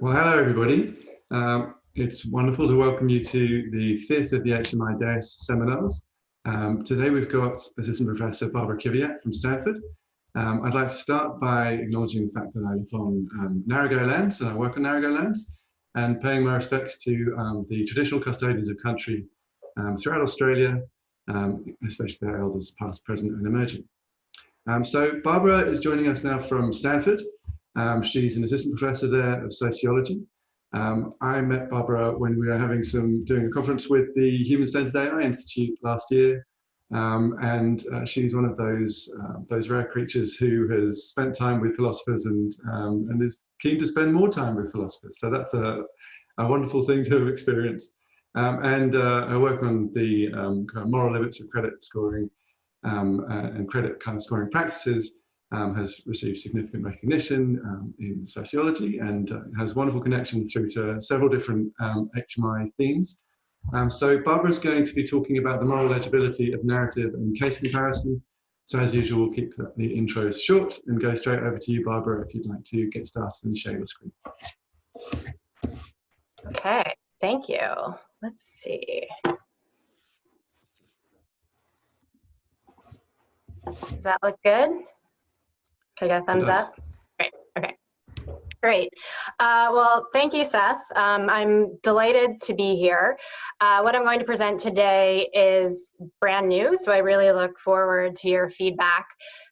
Well, hello everybody. Um, it's wonderful to welcome you to the fifth of the HMI DAIS seminars. Um, today we've got Assistant Professor Barbara Kiviat from Stanford. Um, I'd like to start by acknowledging the fact that I live on um, Narragansett lands and I work on Narragansett lands and paying my respects to um, the traditional custodians of country um, throughout Australia, especially their elders past, present and emerging. so Barbara is joining us now from Stanford. Um, she's an assistant professor there of sociology. Um, I met Barbara when we were having some doing a conference with the Human Centered AI Institute last year, um, and uh, she's one of those uh, those rare creatures who has spent time with philosophers and um, and is keen to spend more time with philosophers. So that's a, a wonderful thing to have experienced. Um, and uh, I work on the um, kind of moral limits of credit scoring uh, and credit kind of scoring practices um, has received significant recognition um, in sociology and uh, has wonderful connections through to several different um, HMI themes. Um, so Barbara is going to be talking about the moral legibility of narrative and case comparison. So as usual, we'll keep the, the intros short and go straight over to you, Barbara, if you'd like to get started and share your screen. Okay, thank you. Let's see. Does that look good? Can I get a thumbs up? Great, okay. Great. Uh, well, thank you, Seth. Um, I'm delighted to be here. Uh, what I'm going to present today is brand new, so I really look forward to your feedback.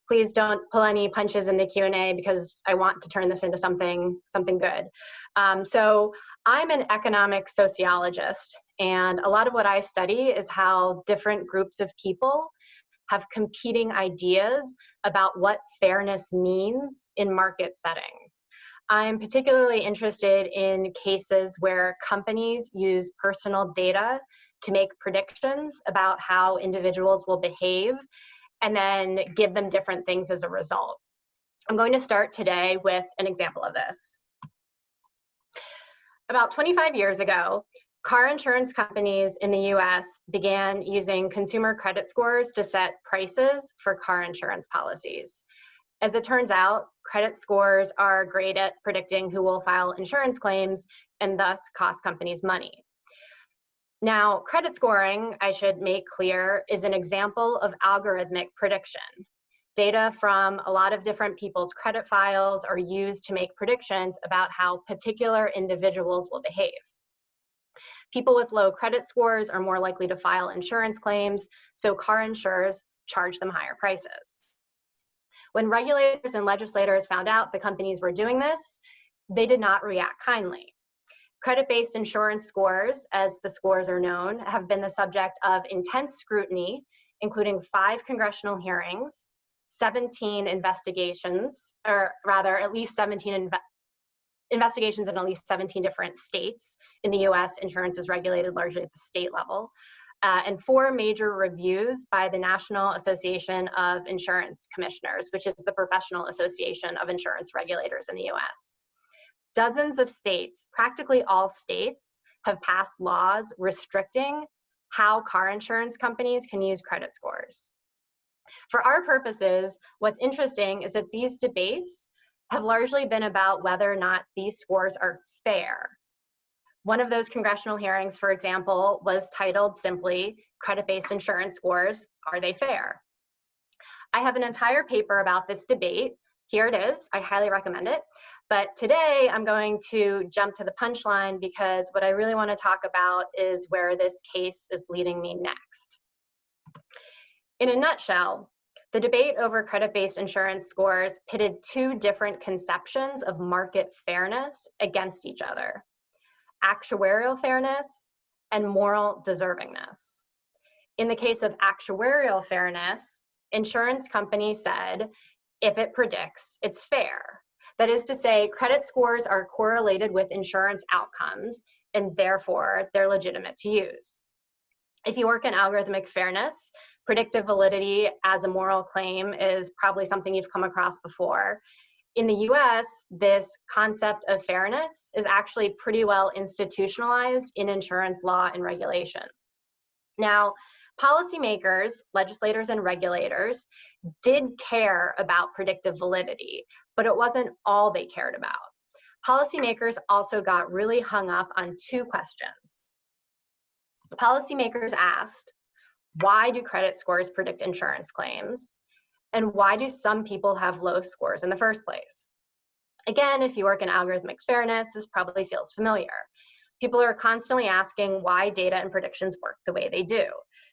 Please don't pull any punches in the Q&A because I want to turn this into something, something good. Um, so I'm an economic sociologist, and a lot of what I study is how different groups of people have competing ideas about what fairness means in market settings. I'm particularly interested in cases where companies use personal data to make predictions about how individuals will behave and then give them different things as a result. I'm going to start today with an example of this. About 25 years ago, Car insurance companies in the US began using consumer credit scores to set prices for car insurance policies. As it turns out, credit scores are great at predicting who will file insurance claims and thus cost companies money. Now, credit scoring, I should make clear, is an example of algorithmic prediction. Data from a lot of different people's credit files are used to make predictions about how particular individuals will behave. People with low credit scores are more likely to file insurance claims, so car insurers charge them higher prices. When regulators and legislators found out the companies were doing this, they did not react kindly. Credit-based insurance scores, as the scores are known, have been the subject of intense scrutiny, including five congressional hearings, 17 investigations, or rather at least 17 investigations in at least 17 different states. In the US, insurance is regulated largely at the state level. Uh, and four major reviews by the National Association of Insurance Commissioners, which is the professional association of insurance regulators in the US. Dozens of states, practically all states, have passed laws restricting how car insurance companies can use credit scores. For our purposes, what's interesting is that these debates have largely been about whether or not these scores are fair. One of those congressional hearings, for example, was titled simply Credit-Based Insurance Scores, Are They Fair? I have an entire paper about this debate. Here it is, I highly recommend it. But today I'm going to jump to the punchline because what I really wanna talk about is where this case is leading me next. In a nutshell, the debate over credit-based insurance scores pitted two different conceptions of market fairness against each other, actuarial fairness and moral deservingness. In the case of actuarial fairness, insurance companies said, if it predicts, it's fair. That is to say, credit scores are correlated with insurance outcomes, and therefore they're legitimate to use. If you work in algorithmic fairness, predictive validity as a moral claim is probably something you've come across before. In the US, this concept of fairness is actually pretty well institutionalized in insurance law and regulation. Now, policymakers, legislators, and regulators did care about predictive validity, but it wasn't all they cared about. policymakers also got really hung up on two questions. Policymakers asked, why do credit scores predict insurance claims? And why do some people have low scores in the first place? Again, if you work in algorithmic fairness, this probably feels familiar. People are constantly asking why data and predictions work the way they do.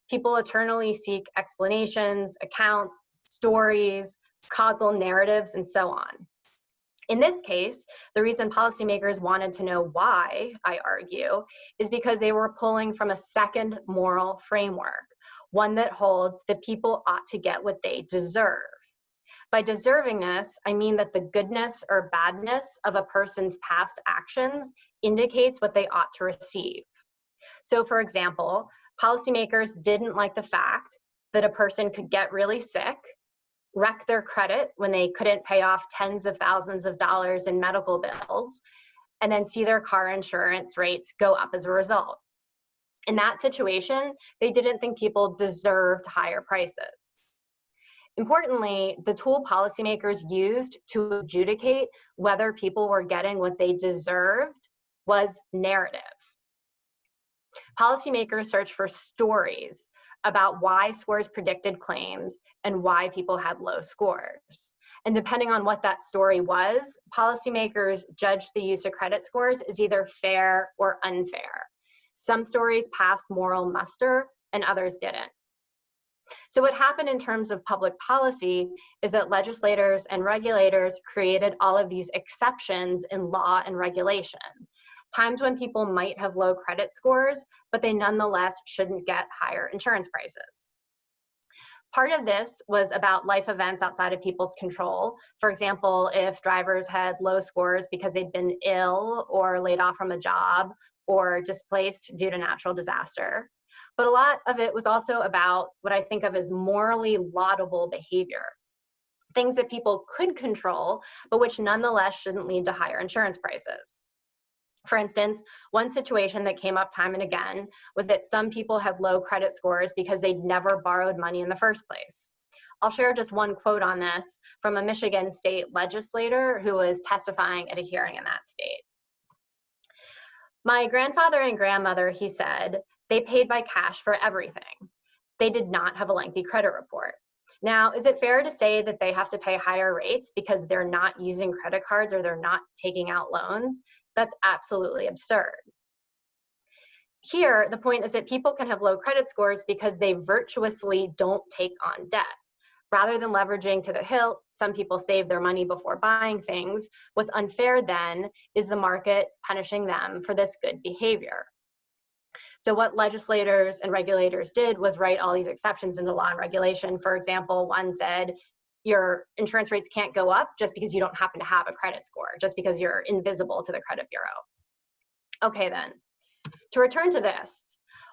People eternally seek explanations, accounts, stories, causal narratives, and so on. In this case, the reason policymakers wanted to know why, I argue, is because they were pulling from a second moral framework, one that holds that people ought to get what they deserve. By deservingness, I mean that the goodness or badness of a person's past actions indicates what they ought to receive. So for example, policymakers didn't like the fact that a person could get really sick wreck their credit when they couldn't pay off tens of thousands of dollars in medical bills, and then see their car insurance rates go up as a result. In that situation, they didn't think people deserved higher prices. Importantly, the tool policymakers used to adjudicate whether people were getting what they deserved was narrative. Policymakers searched for stories about why scores predicted claims and why people had low scores. And depending on what that story was, policymakers judged the use of credit scores as either fair or unfair. Some stories passed moral muster and others didn't. So what happened in terms of public policy is that legislators and regulators created all of these exceptions in law and regulation times when people might have low credit scores, but they nonetheless shouldn't get higher insurance prices. Part of this was about life events outside of people's control. For example, if drivers had low scores because they'd been ill or laid off from a job or displaced due to natural disaster. But a lot of it was also about what I think of as morally laudable behavior. Things that people could control, but which nonetheless shouldn't lead to higher insurance prices. For instance, one situation that came up time and again was that some people had low credit scores because they'd never borrowed money in the first place. I'll share just one quote on this from a Michigan state legislator who was testifying at a hearing in that state. My grandfather and grandmother, he said, they paid by cash for everything. They did not have a lengthy credit report. Now, is it fair to say that they have to pay higher rates because they're not using credit cards or they're not taking out loans? That's absolutely absurd. Here, the point is that people can have low credit scores because they virtuously don't take on debt. Rather than leveraging to the hilt, some people save their money before buying things. What's unfair then is the market punishing them for this good behavior. So what legislators and regulators did was write all these exceptions into law and regulation. For example, one said your insurance rates can't go up just because you don't happen to have a credit score, just because you're invisible to the credit bureau. Okay then, to return to this,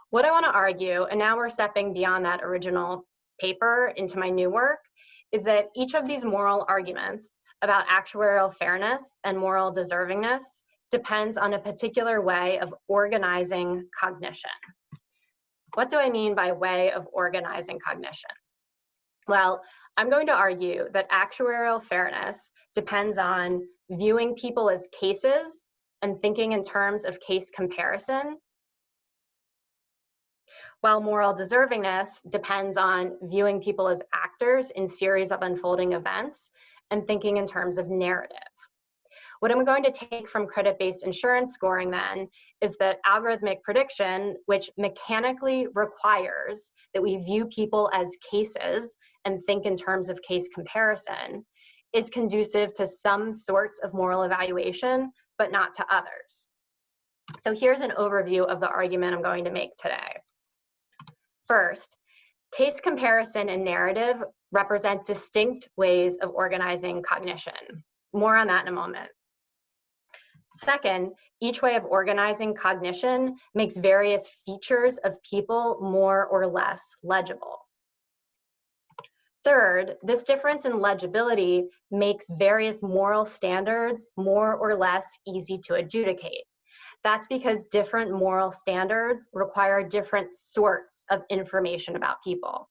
what I wanna argue, and now we're stepping beyond that original paper into my new work, is that each of these moral arguments about actuarial fairness and moral deservingness depends on a particular way of organizing cognition. What do I mean by way of organizing cognition? Well, I'm going to argue that actuarial fairness depends on viewing people as cases and thinking in terms of case comparison, while moral deservingness depends on viewing people as actors in series of unfolding events and thinking in terms of narrative. What I'm going to take from credit-based insurance scoring then is that algorithmic prediction, which mechanically requires that we view people as cases and think in terms of case comparison is conducive to some sorts of moral evaluation, but not to others. So here's an overview of the argument I'm going to make today. First, case comparison and narrative represent distinct ways of organizing cognition. More on that in a moment. Second, each way of organizing cognition makes various features of people more or less legible. Third, this difference in legibility makes various moral standards more or less easy to adjudicate. That's because different moral standards require different sorts of information about people.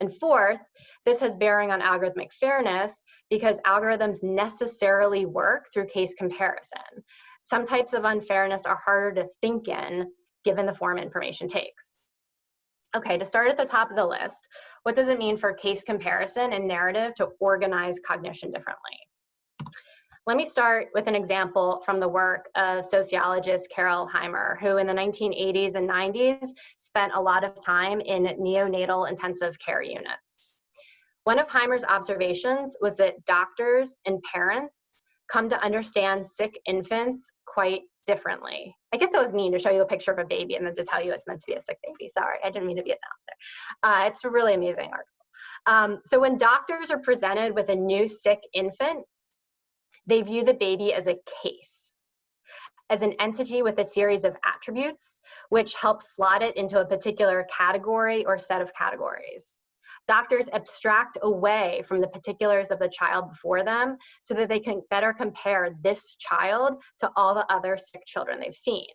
And fourth, this has bearing on algorithmic fairness because algorithms necessarily work through case comparison. Some types of unfairness are harder to think in given the form information takes. Okay, to start at the top of the list, what does it mean for case comparison and narrative to organize cognition differently? Let me start with an example from the work of sociologist Carol Heimer, who in the 1980s and 90s spent a lot of time in neonatal intensive care units. One of Heimer's observations was that doctors and parents come to understand sick infants quite differently. I guess that was mean to show you a picture of a baby and then to tell you it's meant to be a sick baby. Sorry, I didn't mean to be a down there. Uh, it's a really amazing article. Um, so when doctors are presented with a new sick infant, they view the baby as a case, as an entity with a series of attributes, which help slot it into a particular category or set of categories. Doctors abstract away from the particulars of the child before them so that they can better compare this child to all the other sick children they've seen.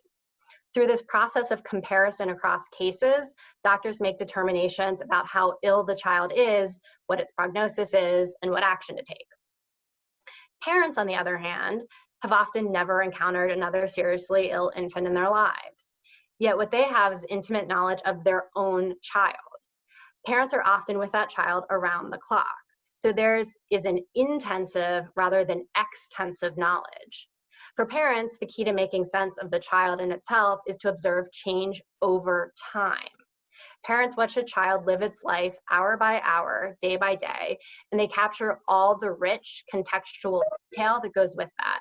Through this process of comparison across cases, doctors make determinations about how ill the child is, what its prognosis is, and what action to take. Parents, on the other hand, have often never encountered another seriously ill infant in their lives. Yet what they have is intimate knowledge of their own child. Parents are often with that child around the clock. So theirs is an intensive rather than extensive knowledge. For parents, the key to making sense of the child and its health is to observe change over time. Parents watch a child live its life hour by hour, day by day, and they capture all the rich contextual detail that goes with that.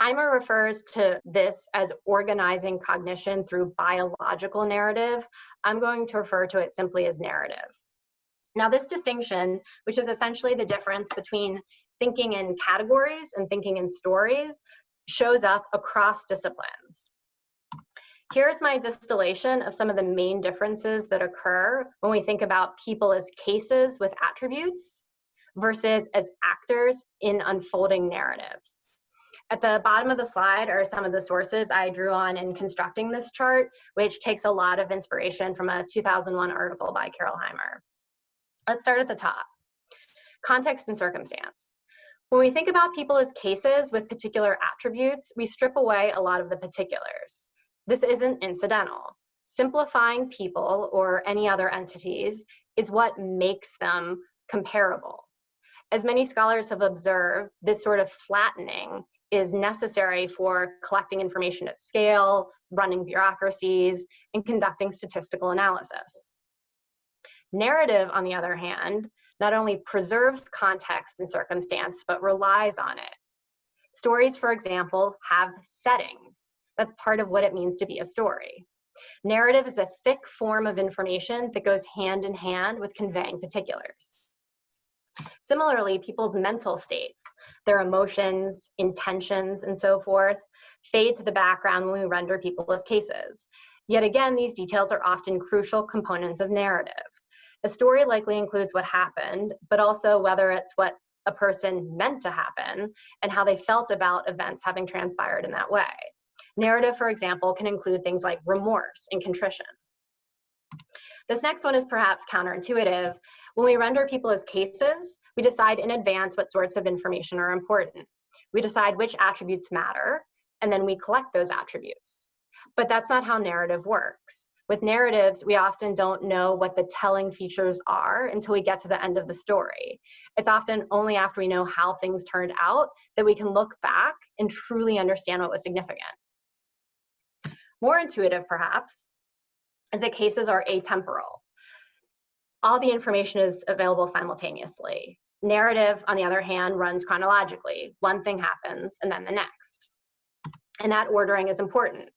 Heimer refers to this as organizing cognition through biological narrative. I'm going to refer to it simply as narrative. Now this distinction, which is essentially the difference between thinking in categories and thinking in stories, shows up across disciplines. Here's my distillation of some of the main differences that occur when we think about people as cases with attributes versus as actors in unfolding narratives. At the bottom of the slide are some of the sources I drew on in constructing this chart, which takes a lot of inspiration from a 2001 article by Carol Heimer. Let's start at the top. Context and circumstance. When we think about people as cases with particular attributes, we strip away a lot of the particulars. This isn't incidental. Simplifying people or any other entities is what makes them comparable. As many scholars have observed, this sort of flattening is necessary for collecting information at scale, running bureaucracies, and conducting statistical analysis. Narrative, on the other hand, not only preserves context and circumstance, but relies on it. Stories, for example, have settings. That's part of what it means to be a story. Narrative is a thick form of information that goes hand in hand with conveying particulars. Similarly, people's mental states, their emotions, intentions, and so forth, fade to the background when we render people as cases. Yet again, these details are often crucial components of narrative. A story likely includes what happened, but also whether it's what a person meant to happen and how they felt about events having transpired in that way. Narrative, for example, can include things like remorse and contrition. This next one is perhaps counterintuitive. When we render people as cases, we decide in advance what sorts of information are important. We decide which attributes matter, and then we collect those attributes. But that's not how narrative works. With narratives, we often don't know what the telling features are until we get to the end of the story. It's often only after we know how things turned out that we can look back and truly understand what was significant. More intuitive, perhaps, is that cases are atemporal. All the information is available simultaneously. Narrative, on the other hand, runs chronologically. One thing happens and then the next. And that ordering is important.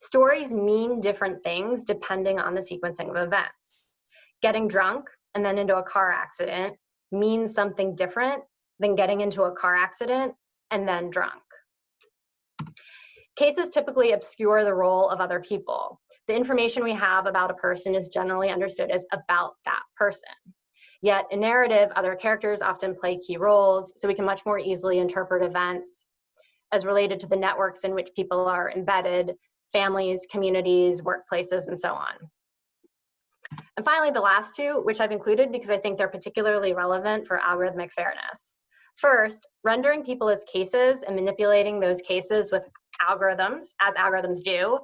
Stories mean different things depending on the sequencing of events. Getting drunk and then into a car accident means something different than getting into a car accident and then drunk. Cases typically obscure the role of other people. The information we have about a person is generally understood as about that person. Yet in narrative, other characters often play key roles, so we can much more easily interpret events as related to the networks in which people are embedded, families, communities, workplaces, and so on. And finally, the last two, which I've included because I think they're particularly relevant for algorithmic fairness. First, rendering people as cases and manipulating those cases with algorithms, as algorithms do,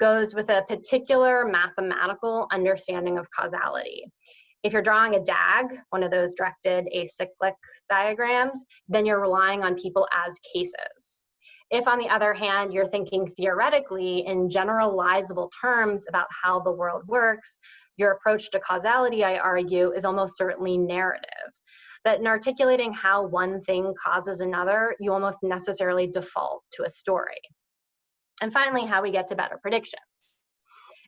goes with a particular mathematical understanding of causality. If you're drawing a DAG, one of those directed acyclic diagrams, then you're relying on people as cases. If, on the other hand, you're thinking theoretically in generalizable terms about how the world works, your approach to causality, I argue, is almost certainly narrative. That in articulating how one thing causes another, you almost necessarily default to a story. And finally, how we get to better predictions.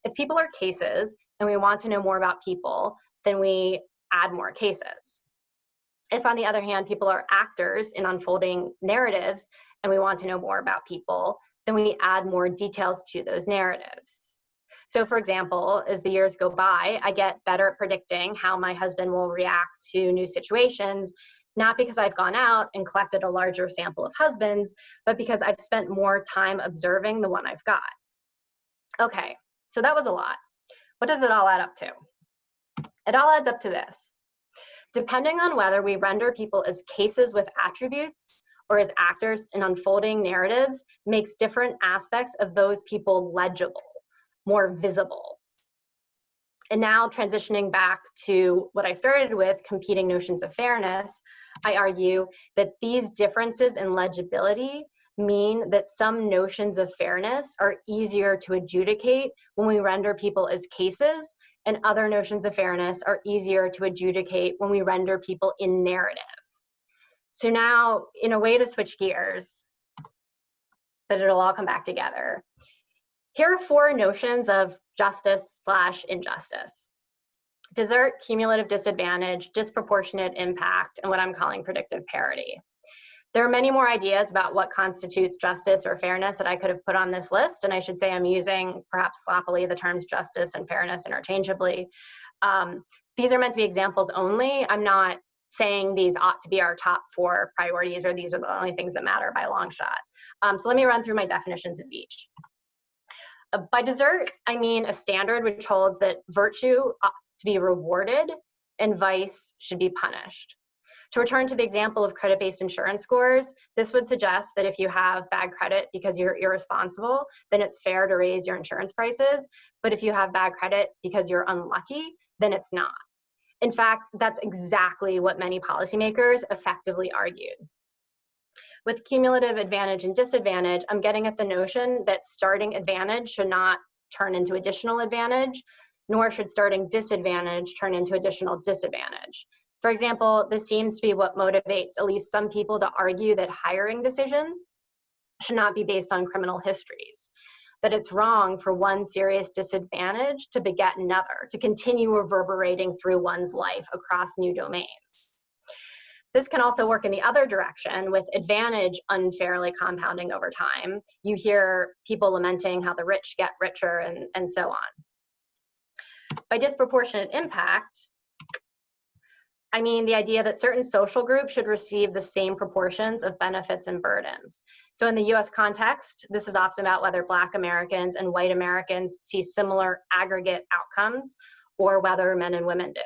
If people are cases and we want to know more about people, then we add more cases. If, on the other hand, people are actors in unfolding narratives and we want to know more about people, then we add more details to those narratives. So for example, as the years go by, I get better at predicting how my husband will react to new situations, not because I've gone out and collected a larger sample of husbands, but because I've spent more time observing the one I've got. Okay, so that was a lot. What does it all add up to? It all adds up to this. Depending on whether we render people as cases with attributes or as actors in unfolding narratives makes different aspects of those people legible more visible. And now transitioning back to what I started with, competing notions of fairness, I argue that these differences in legibility mean that some notions of fairness are easier to adjudicate when we render people as cases, and other notions of fairness are easier to adjudicate when we render people in narrative. So now, in a way to switch gears, but it'll all come back together. Here are four notions of justice slash injustice. Desert, cumulative disadvantage, disproportionate impact, and what I'm calling predictive parity. There are many more ideas about what constitutes justice or fairness that I could have put on this list, and I should say I'm using, perhaps sloppily, the terms justice and fairness interchangeably. Um, these are meant to be examples only. I'm not saying these ought to be our top four priorities or these are the only things that matter by long shot. Um, so let me run through my definitions of each. Uh, by desert, I mean a standard which holds that virtue ought to be rewarded and vice should be punished. To return to the example of credit-based insurance scores, this would suggest that if you have bad credit because you're irresponsible, then it's fair to raise your insurance prices. But if you have bad credit because you're unlucky, then it's not. In fact, that's exactly what many policymakers effectively argued. With cumulative advantage and disadvantage, I'm getting at the notion that starting advantage should not turn into additional advantage, nor should starting disadvantage turn into additional disadvantage. For example, this seems to be what motivates at least some people to argue that hiring decisions should not be based on criminal histories, that it's wrong for one serious disadvantage to beget another, to continue reverberating through one's life across new domains. This can also work in the other direction with advantage unfairly compounding over time. You hear people lamenting how the rich get richer and, and so on. By disproportionate impact, I mean the idea that certain social groups should receive the same proportions of benefits and burdens. So in the US context, this is often about whether Black Americans and white Americans see similar aggregate outcomes or whether men and women do.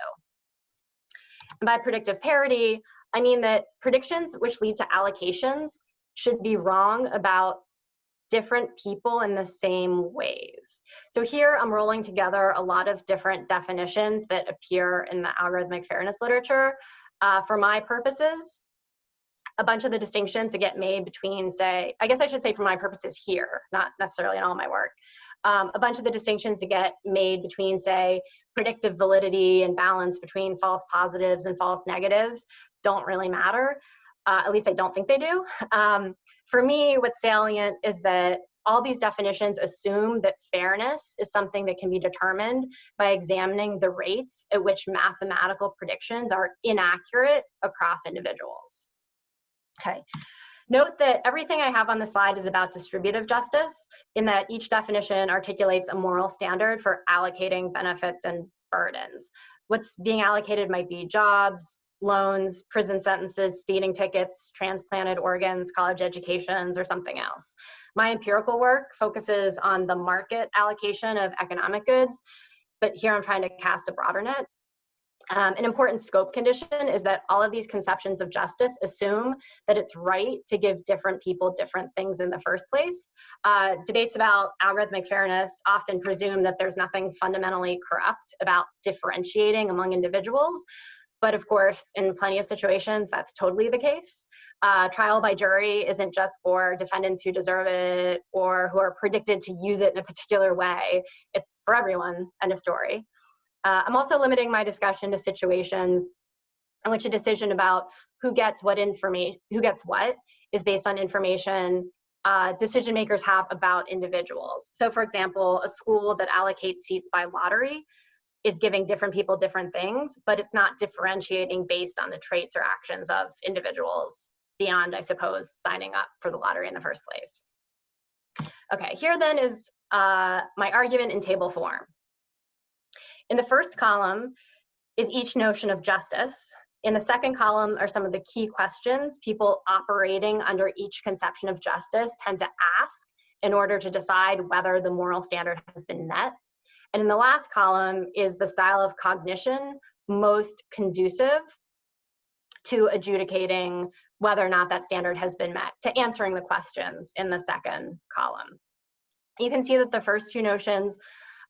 And by predictive parity, I mean that predictions which lead to allocations should be wrong about different people in the same ways. So here I'm rolling together a lot of different definitions that appear in the algorithmic fairness literature. Uh, for my purposes, a bunch of the distinctions that get made between, say, I guess I should say for my purposes here, not necessarily in all my work, um, a bunch of the distinctions that get made between, say, predictive validity and balance between false positives and false negatives don't really matter. Uh, at least I don't think they do. Um, for me, what's salient is that all these definitions assume that fairness is something that can be determined by examining the rates at which mathematical predictions are inaccurate across individuals. Okay. Note that everything I have on the slide is about distributive justice in that each definition articulates a moral standard for allocating benefits and burdens. What's being allocated might be jobs, loans, prison sentences, speeding tickets, transplanted organs, college educations, or something else. My empirical work focuses on the market allocation of economic goods, but here I'm trying to cast a broader net. Um, an important scope condition is that all of these conceptions of justice assume that it's right to give different people different things in the first place. Uh, debates about algorithmic fairness often presume that there's nothing fundamentally corrupt about differentiating among individuals. But of course, in plenty of situations, that's totally the case. Uh, trial by jury isn't just for defendants who deserve it or who are predicted to use it in a particular way. It's for everyone, end of story. Uh, I'm also limiting my discussion to situations in which a decision about who gets what information, who gets what, is based on information uh, decision makers have about individuals. So for example, a school that allocates seats by lottery is giving different people different things, but it's not differentiating based on the traits or actions of individuals beyond, I suppose, signing up for the lottery in the first place. Okay, here then is uh, my argument in table form. In the first column is each notion of justice. In the second column are some of the key questions people operating under each conception of justice tend to ask in order to decide whether the moral standard has been met. And in the last column is the style of cognition most conducive to adjudicating whether or not that standard has been met, to answering the questions in the second column. You can see that the first two notions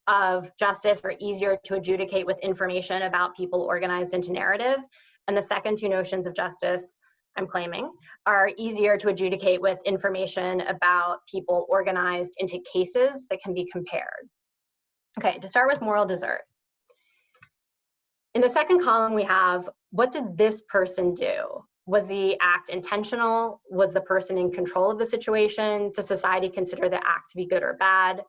of justice are easier to adjudicate with information about people organized into narrative. And the second two notions of justice, I'm claiming, are easier to adjudicate with information about people organized into cases that can be compared. Okay, to start with moral desert. In the second column, we have what did this person do? Was the act intentional? Was the person in control of the situation? Does society consider the act to be good or bad?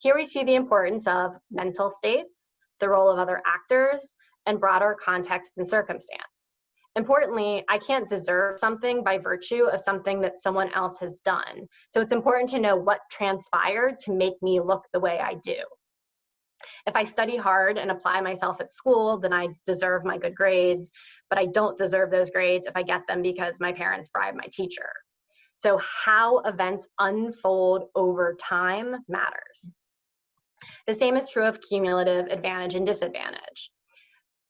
Here we see the importance of mental states, the role of other actors, and broader context and circumstance. Importantly, I can't deserve something by virtue of something that someone else has done. So it's important to know what transpired to make me look the way I do. If I study hard and apply myself at school, then I deserve my good grades, but I don't deserve those grades if I get them because my parents bribed my teacher. So how events unfold over time matters. The same is true of cumulative advantage and disadvantage.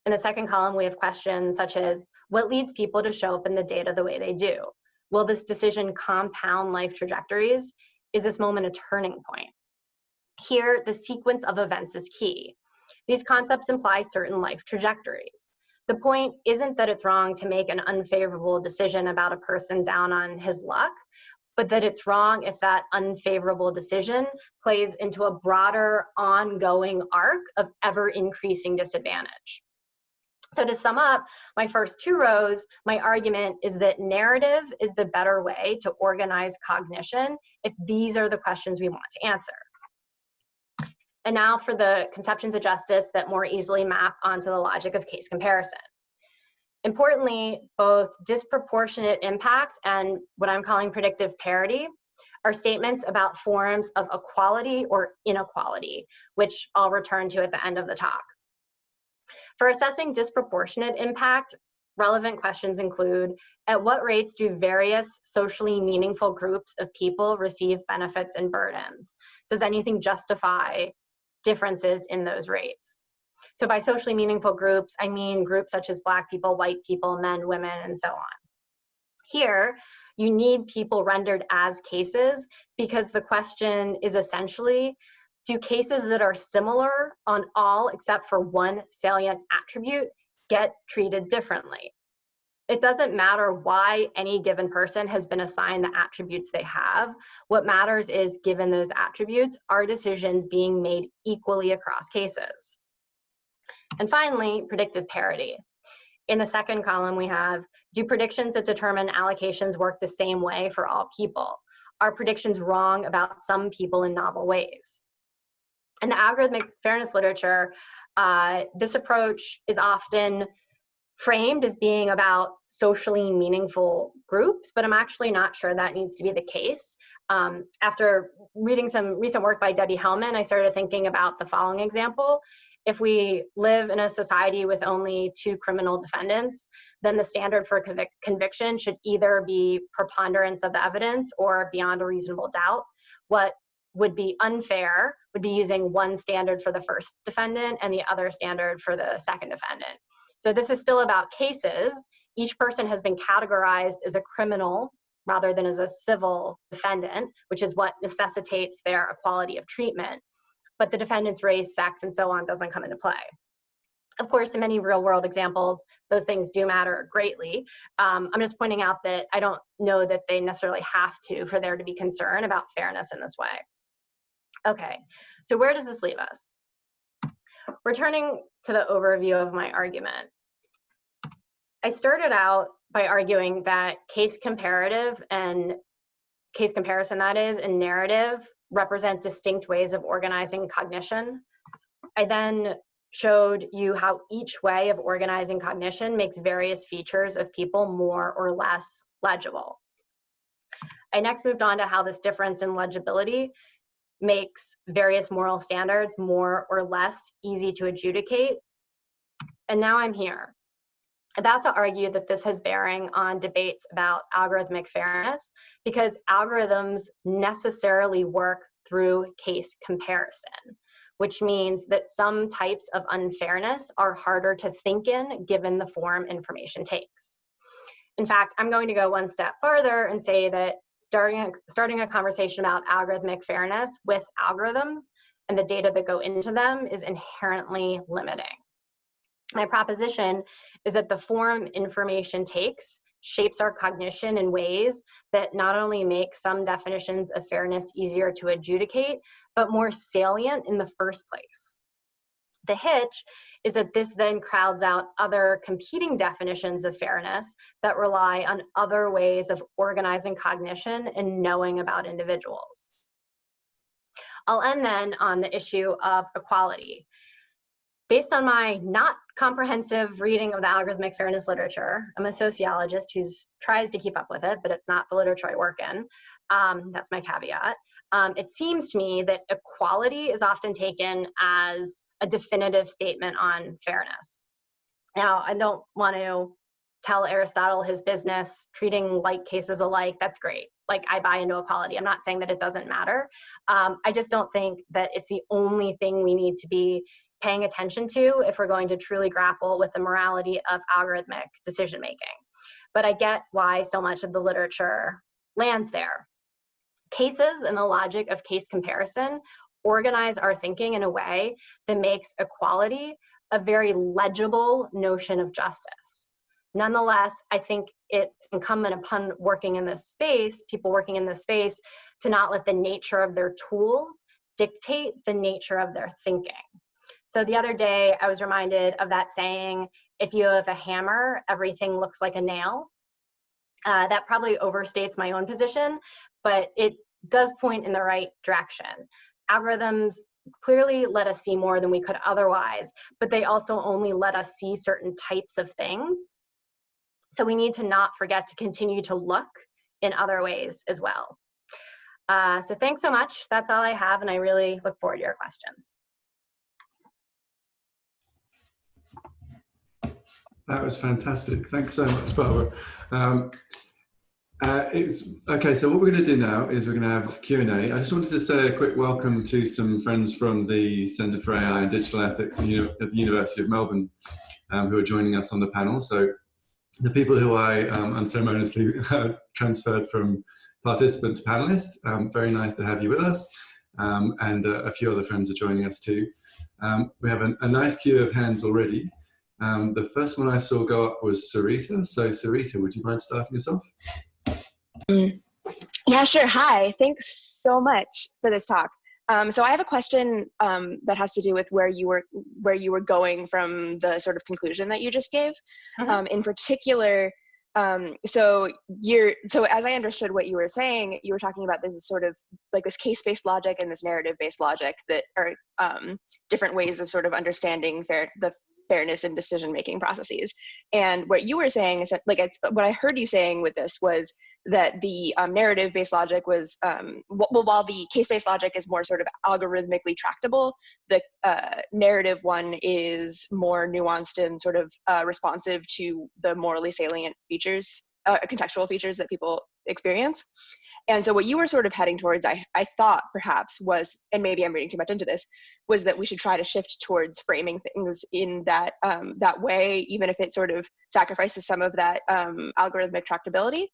In the second column, we have questions such as, what leads people to show up in the data the way they do? Will this decision compound life trajectories? Is this moment a turning point? Here, the sequence of events is key. These concepts imply certain life trajectories. The point isn't that it's wrong to make an unfavorable decision about a person down on his luck, but that it's wrong if that unfavorable decision plays into a broader ongoing arc of ever increasing disadvantage. So to sum up my first two rows, my argument is that narrative is the better way to organize cognition if these are the questions we want to answer. And now for the conceptions of justice that more easily map onto the logic of case comparison. Importantly, both disproportionate impact and what I'm calling predictive parity are statements about forms of equality or inequality, which I'll return to at the end of the talk. For assessing disproportionate impact, relevant questions include, at what rates do various socially meaningful groups of people receive benefits and burdens? Does anything justify differences in those rates? So by socially meaningful groups, I mean groups such as Black people, white people, men, women, and so on. Here, you need people rendered as cases because the question is essentially, do cases that are similar on all except for one salient attribute get treated differently? It doesn't matter why any given person has been assigned the attributes they have. What matters is, given those attributes, are decisions being made equally across cases? And finally, predictive parity. In the second column, we have, do predictions that determine allocations work the same way for all people? Are predictions wrong about some people in novel ways? In the algorithmic fairness literature, uh, this approach is often framed as being about socially meaningful groups, but I'm actually not sure that needs to be the case. Um, after reading some recent work by Debbie Hellman, I started thinking about the following example if we live in a society with only two criminal defendants, then the standard for convic conviction should either be preponderance of the evidence or beyond a reasonable doubt. What would be unfair would be using one standard for the first defendant and the other standard for the second defendant. So this is still about cases. Each person has been categorized as a criminal rather than as a civil defendant, which is what necessitates their equality of treatment. But the defendant's race, sex, and so on doesn't come into play. Of course, in many real world examples, those things do matter greatly. Um, I'm just pointing out that I don't know that they necessarily have to for there to be concern about fairness in this way. Okay, so where does this leave us? Returning to the overview of my argument, I started out by arguing that case comparative and case comparison that is and narrative represent distinct ways of organizing cognition. I then showed you how each way of organizing cognition makes various features of people more or less legible. I next moved on to how this difference in legibility makes various moral standards more or less easy to adjudicate. And now I'm here, about to argue that this has bearing on debates about algorithmic fairness because algorithms necessarily work through case comparison which means that some types of unfairness are harder to think in given the form information takes. In fact, I'm going to go one step further and say that starting a, starting a conversation about algorithmic fairness with algorithms and the data that go into them is inherently limiting. My proposition is that the form information takes shapes our cognition in ways that not only make some definitions of fairness easier to adjudicate, but more salient in the first place. The hitch is that this then crowds out other competing definitions of fairness that rely on other ways of organizing cognition and knowing about individuals. I'll end then on the issue of equality. Based on my not comprehensive reading of the algorithmic fairness literature, I'm a sociologist who tries to keep up with it, but it's not the literature I work in. Um, that's my caveat. Um, it seems to me that equality is often taken as a definitive statement on fairness. Now, I don't want to tell Aristotle his business, treating like cases alike, that's great. Like I buy into equality. I'm not saying that it doesn't matter. Um, I just don't think that it's the only thing we need to be paying attention to if we're going to truly grapple with the morality of algorithmic decision making. But I get why so much of the literature lands there. Cases and the logic of case comparison organize our thinking in a way that makes equality a very legible notion of justice. Nonetheless, I think it's incumbent upon working in this space, people working in this space, to not let the nature of their tools dictate the nature of their thinking. So the other day, I was reminded of that saying, if you have a hammer, everything looks like a nail. Uh, that probably overstates my own position, but it does point in the right direction. Algorithms clearly let us see more than we could otherwise, but they also only let us see certain types of things. So we need to not forget to continue to look in other ways as well. Uh, so thanks so much. That's all I have, and I really look forward to your questions. That was fantastic. Thanks so much, Barbara. Um, uh, it's okay. So what we're going to do now is we're going to have Q and A. I just wanted to say a quick welcome to some friends from the Centre for AI and Digital Ethics at the University of Melbourne, um, who are joining us on the panel. So the people who I um, unceremoniously transferred from participant to panelist. Um, very nice to have you with us, um, and uh, a few other friends are joining us too. Um, we have a, a nice queue of hands already. Um, the first one I saw go up was Sarita. So Sarita, would you mind starting us off? Mm. Yeah, sure. Hi, thanks so much for this talk. Um, so I have a question um, that has to do with where you were where you were going from the sort of conclusion that you just gave. Mm -hmm. in particular, um, so you're so as I understood what you were saying, you were talking about this sort of like this case-based logic and this narrative-based logic that are um, different ways of sort of understanding fair the fairness in decision making processes. And what you were saying is that, like, what I heard you saying with this was that the um, narrative based logic was, um, well, while the case based logic is more sort of algorithmically tractable, the uh, narrative one is more nuanced and sort of uh, responsive to the morally salient features, uh, contextual features that people experience. And so what you were sort of heading towards, I, I thought perhaps was, and maybe I'm reading too much into this, was that we should try to shift towards framing things in that um, that way, even if it sort of sacrifices some of that um, algorithmic tractability.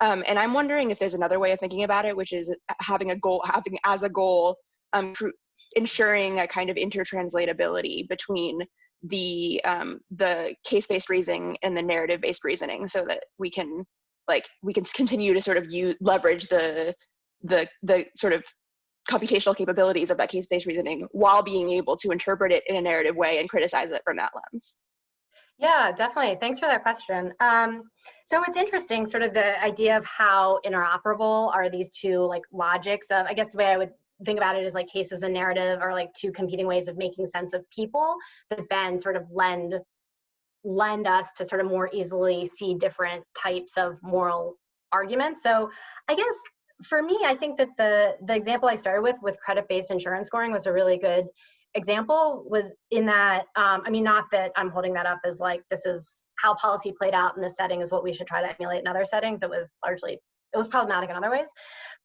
Um, and I'm wondering if there's another way of thinking about it, which is having a goal, having as a goal, um, ensuring a kind of intertranslatability between the um, the case-based reasoning and the narrative-based reasoning, so that we can like we can continue to sort of use leverage the the the sort of computational capabilities of that case-based reasoning while being able to interpret it in a narrative way and criticize it from that lens. Yeah, definitely. Thanks for that question. Um, so it's interesting, sort of the idea of how interoperable are these two like logics of, I guess the way I would think about it is like cases and narrative are like two competing ways of making sense of people that then sort of lend lend us to sort of more easily see different types of moral arguments. So I guess for me, I think that the the example I started with with credit-based insurance scoring was a really good example was in that um, I mean not that I'm holding that up as like this is how policy played out in this setting is what we should try to emulate in other settings. It was largely it was problematic in other ways.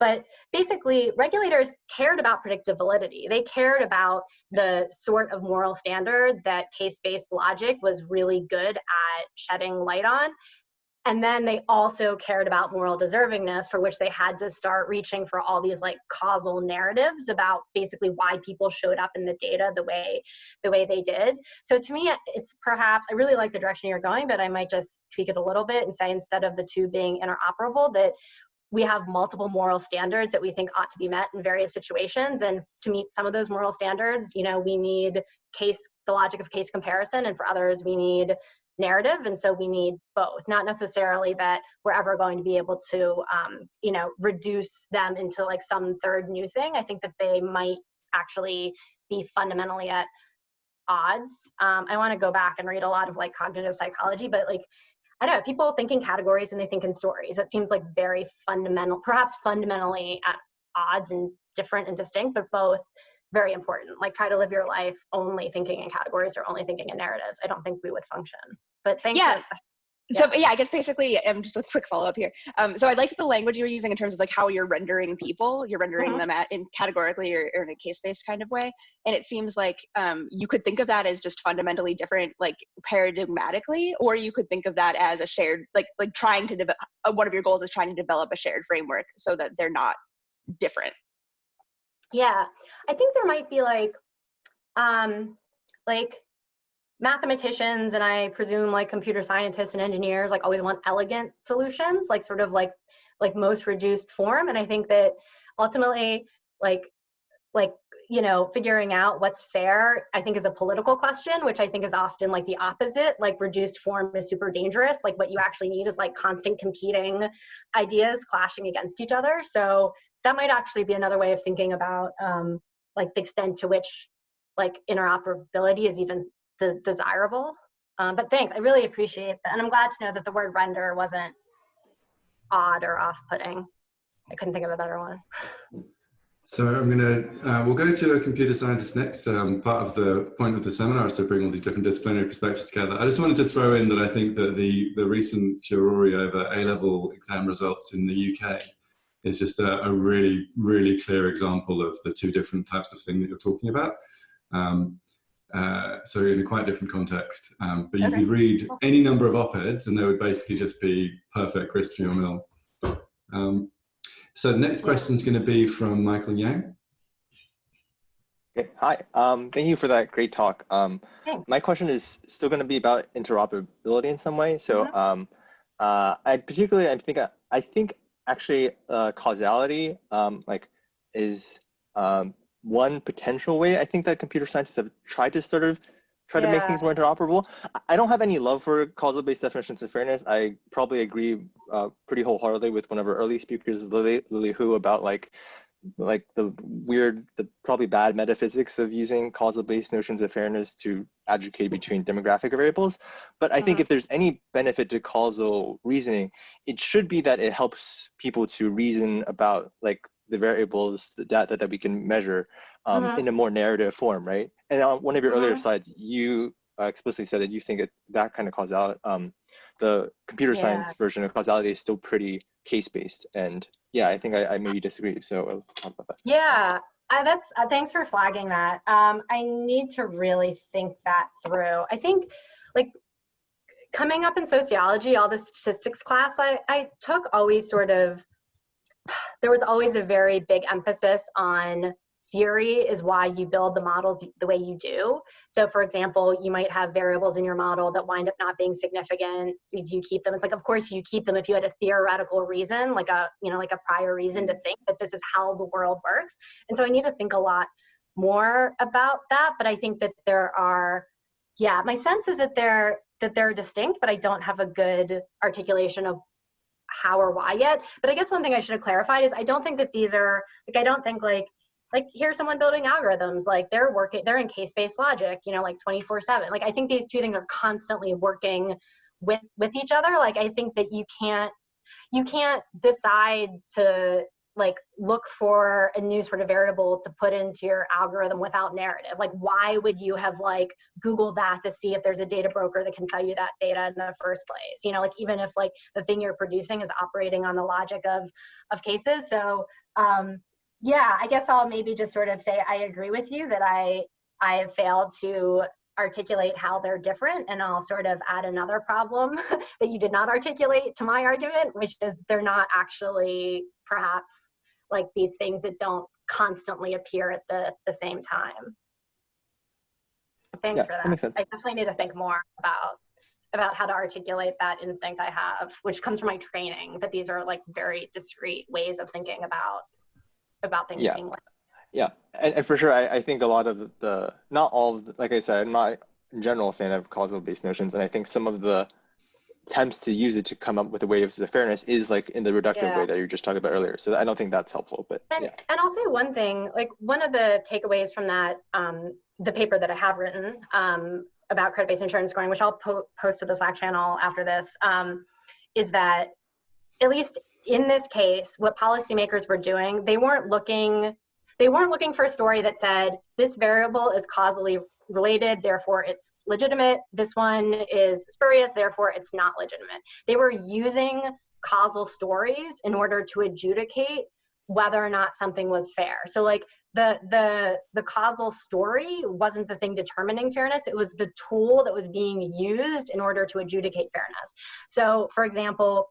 But basically, regulators cared about predictive validity. They cared about the sort of moral standard that case-based logic was really good at shedding light on. And then they also cared about moral deservingness, for which they had to start reaching for all these like causal narratives about basically why people showed up in the data the way the way they did. So to me, it's perhaps I really like the direction you're going, but I might just tweak it a little bit and say instead of the two being interoperable, that we have multiple moral standards that we think ought to be met in various situations. And to meet some of those moral standards you know we need case the logic of case comparison and for others we need narrative. And so we need both not necessarily that we're ever going to be able to um, you know reduce them into like some third new thing. I think that they might actually be fundamentally at odds. Um, i want to go back and read a lot of like cognitive psychology but like I don't know, people think in categories and they think in stories. It seems like very fundamental, perhaps fundamentally at odds and different and distinct, but both very important. Like try to live your life only thinking in categories or only thinking in narratives. I don't think we would function. But thanks. Yeah so yeah. i guess basically um, just a quick follow-up here um, so i liked the language you were using in terms of like how you're rendering people you're rendering mm-hmm. them at, in categorically or, or, in a case-based kind of way and it seems like um, you could think of that as just fundamentally different like paradigmatically or you could think of that as a shared like like trying to develop uh, one of your goals is trying to develop a shared framework so that they're not different yeah i think there might be like um like mathematicians and I presume like computer scientists and engineers like always want elegant solutions, like sort of like like most reduced form. And I think that ultimately like like you know figuring out what's fair i think is a political question which i think is often like the opposite. Like reduced form is super dangerous. Like what you actually need is like constant competing ideas clashing against each other. So that might actually be another way of thinking about um, like the extent to which like interoperability is even de desirable. Um, but thanks, I really appreciate that. And I'm glad to know that the word render wasn't odd or off-putting. I couldn't think of a better one. So I'm gonna, uh, we'll go to a computer scientist next. Um, part of the point of the seminar is to bring all these different disciplinary perspectives together. I just wanted to throw in that I think that the, the recent furore over A-level exam results in the UK is just a, a, really, really clear example of the two different types of thing that you're talking about. Um, uh, so in a quite different context. Um, but you okay. could read any number of op-eds and they would basically just be perfect grist for your mill. Um, so the next question is going to be from Michael Yang. Okay. Hi, um, thank you for that great talk. Um, my question is still going to be about interoperability in some way. So mm-hmm. um, uh, I particularly, I think, I think actually uh, causality um, like is um, one potential way I think that computer scientists have tried to sort of try yeah. to make things more interoperable. I don't have any love for causal-based definitions of fairness. I probably agree uh, pretty wholeheartedly with one of our early speakers, Lily, Lily Hu, about like like the weird, the probably bad metaphysics of using causal-based notions of fairness to advocate between demographic variables. But I think uh-huh. if there's any benefit to causal reasoning, it should be that it helps people to reason about like the variables, the data that we can measure um, uh-huh. in a more narrative form, right? And on one of your uh-huh. earlier slides, you uh, explicitly said that you think that that kind of causality, um, the computer Yeah. science version of causality is still pretty case based. And yeah, I think I, I maybe disagree. So I'll talk about that. Yeah, uh, that's uh, thanks for flagging that. Um, I need to really think that through. I think, like, coming up in sociology, all the statistics class I, I took always sort of, there was always a very big emphasis on theory is why you build the models the way you do. So for example, you might have variables in your model that wind up not being significant. Do you keep them? It's like, of course you keep them if you had a theoretical reason, like a, you know, like a prior reason to think that this is how the world works. And so I need to think a lot more about that. But I think that there are, yeah, my sense is that they're, that they're distinct, but I don't have a good articulation of how or why yet. But I guess one thing I should have clarified is I don't think that these are, like, I don't think like, like here's someone building algorithms like they're working they're in case-based logic you know like 24 7 like i think these two things are constantly working with with each other like i think that you can't you can't decide to like look for a new sort of variable to put into your algorithm without narrative? Like why would you have like googled that to see if there's a data broker that can sell you that data in the first place? You know like even if like the thing you're producing is operating on the logic of of cases. So um yeah, I guess I'll maybe just sort of say I agree with you that I I have failed to articulate how they're different and I'll sort of add another problem that you did not articulate to my argument, which is they're not actually perhaps like these things that don't constantly appear at the, the same time. Thanks Yeah, for that that. makes sense. I definitely need to think more about about how to articulate that instinct I have, which comes from my training, that these are like very discrete ways of thinking about about things Yeah. like Yeah, and, and for sure, I, I think a lot of the, not all, the, like I said, I'm not in general a fan of causal based notions, and I think some of the attempts to use it to come up with a way of the fairness is like in the reductive Yeah. way that you were just talking about earlier. So I don't think that's helpful, but And, yeah. and I'll say one thing, like one of the takeaways from that, um, the paper that I have written um, about credit-based insurance scoring, which I'll po post to the Slack channel after this, um, is that at least in this case, what policymakers were doing, they weren't looking, they weren't looking for a story that said this variable is causally related, therefore it's legitimate. This one is spurious, therefore it's not legitimate. They were using causal stories in order to adjudicate whether or not something was fair. So like the the the causal story wasn't the thing determining fairness, it was the tool that was being used in order to adjudicate fairness. So for example,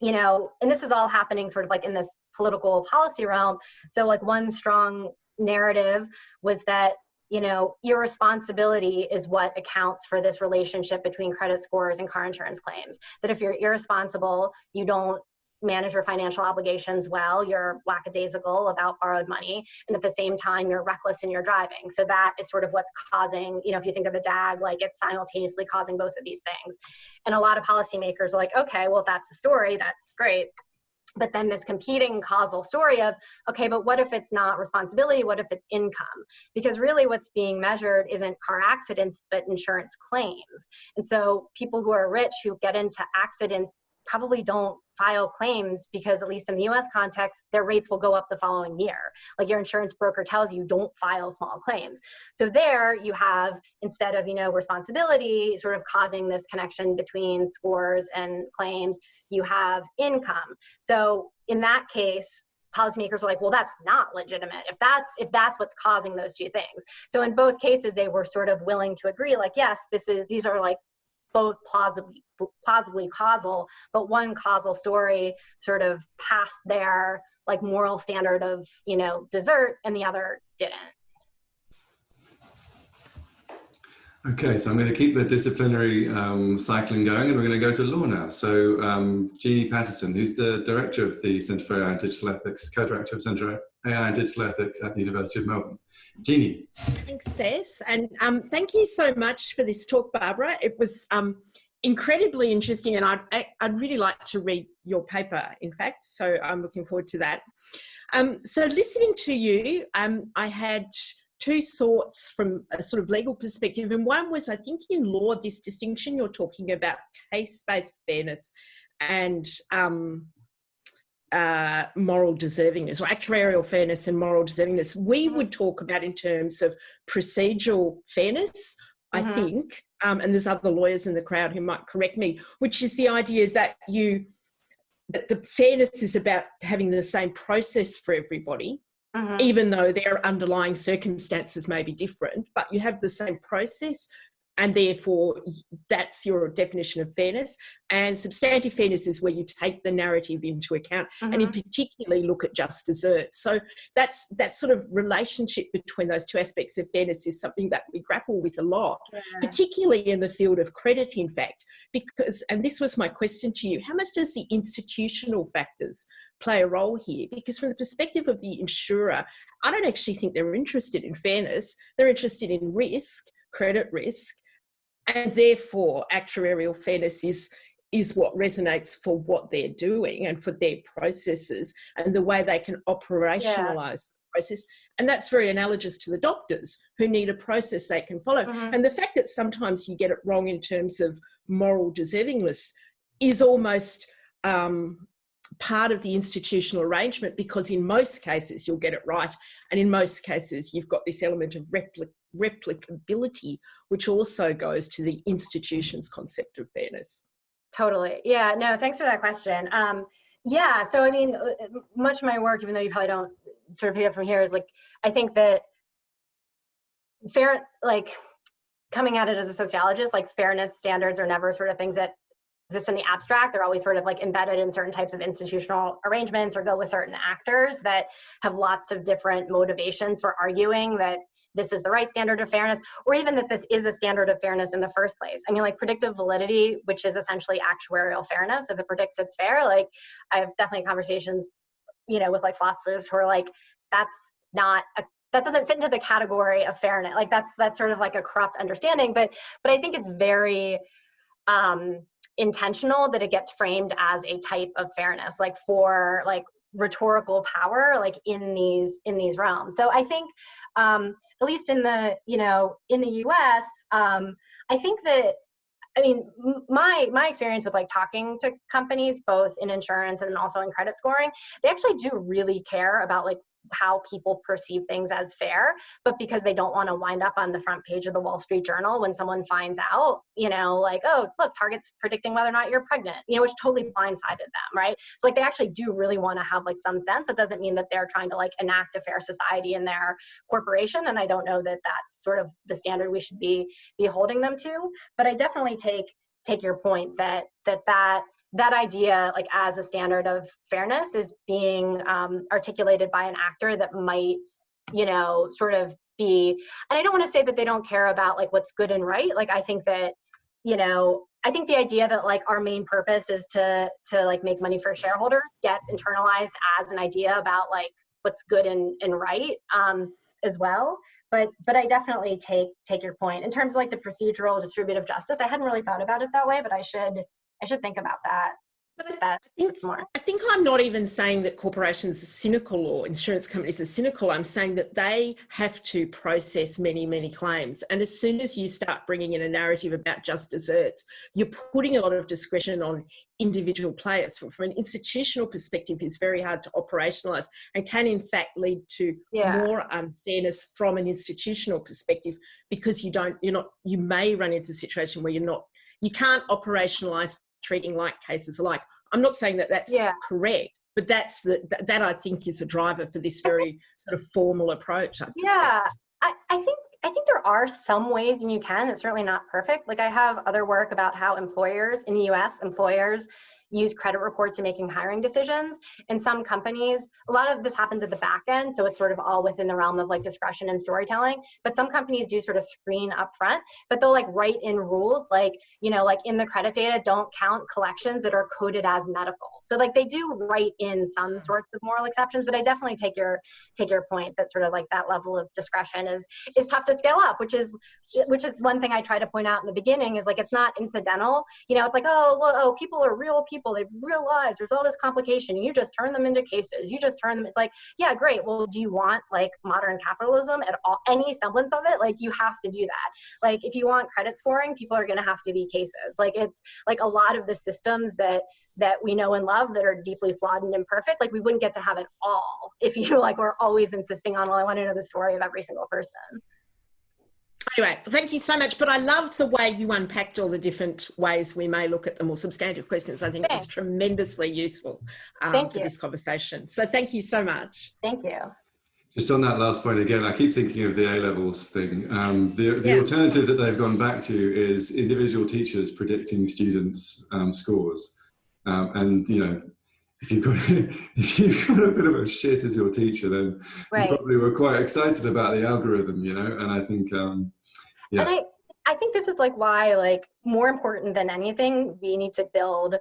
you know, and this is all happening sort of like in this political policy realm. So like one strong narrative was that you know, irresponsibility is what accounts for this relationship between credit scores and car insurance claims. That if you're irresponsible, you don't manage your financial obligations well, you're lackadaisical about borrowed money, and at the same time, you're reckless in your driving. So that is sort of what's causing, you know, if you think of the DAG, like it's simultaneously causing both of these things. And a lot of policymakers are like, okay, well, if that's the story, that's great but then this competing causal story of okay but what if it's not responsibility? What if it's income? Because really what's being measured isn't car accidents but insurance claims. And so people who are rich who get into accidents probably don't file claims because at least in the US context their rates will go up the following year. Like your insurance broker tells you don't file small claims. So there you have instead of you know responsibility sort of causing this connection between scores and claims you have income. So in that case policymakers were like well that's not legitimate. If that's if that's what's causing those two things. So in both cases they were sort of willing to agree like yes this is these are like both plausibly plausibly causal but one causal story sort of passed their like moral standard of you know desert and the other didn't Okay, so I'm going to keep the disciplinary um, cycling going and we're going to go to law now. So um, Jeannie Paterson, who's the director of the Centre for AI and Digital Ethics, co-director of Centre for AI and Digital Ethics at the University of Melbourne. Jeannie. Thanks, Seth. And um, thank you so much for this talk, Barbara. It was um, incredibly interesting and I'd, I'd really like to read your paper, in fact, so I'm looking forward to that. Um, so listening to you, um, I had two thoughts from a sort of legal perspective. And one was, I think in law, this distinction you're talking about case-based fairness and um, uh, moral deservingness or actuarial fairness and moral deservingness. We would talk about in terms of procedural fairness, I Mhm. think, um, and there's other lawyers in the crowd who might correct me, which is the idea that you that the fairness is about having the same process for everybody, mm-hmm. even though their underlying circumstances may be different, but you have the same process and therefore that's your definition of fairness and substantive fairness is where you take the narrative into account mm-hmm. and in mm-hmm. particularly look at just deserts so that's that sort of relationship between those two aspects of fairness is something that we grapple with a lot yeah. particularly in the field of credit in fact because and this was my question to you how much does the institutional factors play a role here because from the perspective of the insurer i don't actually think they're interested in fairness they're interested in risk credit risk and therefore actuarial fairness is is what resonates for what they're doing and for their processes and the way they can operationalize yeah. the process and that's very analogous to the doctors who need a process they can follow mm-hmm. and the fact that sometimes you get it wrong in terms of moral deservingness is almost um, part of the institutional arrangement because in most cases you'll get it right and in most cases you've got this element of replic replicability, which also goes to the institution's concept of fairness. Totally. Yeah, no, thanks for that question. Um, yeah, so I mean, uh, much of my work, even though you probably don't sort of pick up from here, is like, I think that fair, like, coming at it as a sociologist, like fairness standards are never sort of things that exist in the abstract. They're always sort of like embedded in certain types of institutional arrangements or go with certain actors that have lots of different motivations for arguing that this is the right standard of fairness, or even that this is a standard of fairness in the first place. I mean, like predictive validity, which is essentially actuarial fairness, if it predicts it's fair, like I've definitely conversations, you know, with like philosophers who are like, that's not a that doesn't fit into the category of fairness. Like that's that's sort of like a corrupt understanding. But but I think it's very um intentional that it gets framed as a type of fairness, like for like rhetorical power like in these in these realms. So i think um at least in the you know in the us um i think that I mean, my my experience with like talking to companies, both in insurance and also in credit scoring, they actually do really care about like how people perceive things as fair, but because they don't want to wind up on the front page of the Wall Street Journal when someone finds out, you know, like, oh, look, Target's predicting whether or not you're pregnant, you know, which totally blindsided them, right? So like they actually do really want to have like some sense. It doesn't mean that they're trying to like enact a fair society in their corporation, and I don't know that that's sort of the standard we should be be holding them to. But I definitely take take your point that that that that idea like as a standard of fairness is being um, articulated by an actor that might you know sort of be and i don't want to say that they don't care about like what's good and right. Like i think that you know i think the idea that like our main purpose is to to like make money for shareholders gets internalized as an idea about like what's good and, and right um, as well. But but i definitely take take your point. In terms of like the procedural distributive justice i hadn't really thought about it that way but i should I should think about that. But I, think, more. I think I'm not even saying that corporations are cynical or insurance companies are cynical. I'm saying that they have to process many, many claims. And as soon as you start bringing in a narrative about just deserts, you're putting a lot of discretion on individual players. From, from an institutional perspective, it's very hard to operationalize and can in fact lead to yeah. more unfairness from an institutional perspective because you don't, you're not, you may run into a situation where you're not you can't operationalize treating like cases alike. I'm not saying that that's yeah. correct, but that's the that, that, I think is a driver for this very sort of formal approach. I yeah, I, I think I think there are some ways and you can. It's certainly not perfect. Like I have other work about how employers in the U.S. employers use credit reports in making hiring decisions. In some companies, a lot of this happens at the back end, so it's sort of all within the realm of like discretion and storytelling. But some companies do sort of screen up front, but they'll like write in rules like, you know, like in the credit data, don't count collections that are coded as medical. So like they do write in some mm-hmm. sorts of moral exceptions, but I definitely take your take your point that sort of like that level of discretion is is tough to scale up, which is which is one thing I try to point out in the beginning is like it's not incidental. You know, it's like, oh, well, oh, people are real people people, they realize there's all this complication. You just turn them into cases. You just turn them. It's like, yeah, great. Well, do you want like modern capitalism at all? Any semblance of it? Like you have to do that. Like if you want credit scoring, people are going to have to be cases. Like it's like a lot of the systems that that we know and love that are deeply flawed and imperfect like we wouldn't get to have it all if you like were always insisting on well i want to know the story of every single person Anyway, thank you so much. But I loved the way you unpacked all the different ways we may look at the more substantive questions. I think Thanks. it was tremendously useful um, for you. this conversation. So thank you so much. Thank you. Just on that last point again, I keep thinking of the A levels thing. Um, the the yeah. alternative that they've gone back to is individual teachers predicting students' um, scores, um, and you know if you've got if you've got a bit of a shit as your teacher, then right. you probably were quite excited about the algorithm, you know. And I think, um, yeah. And I, I think this is like why, like, more important than anything, we need to build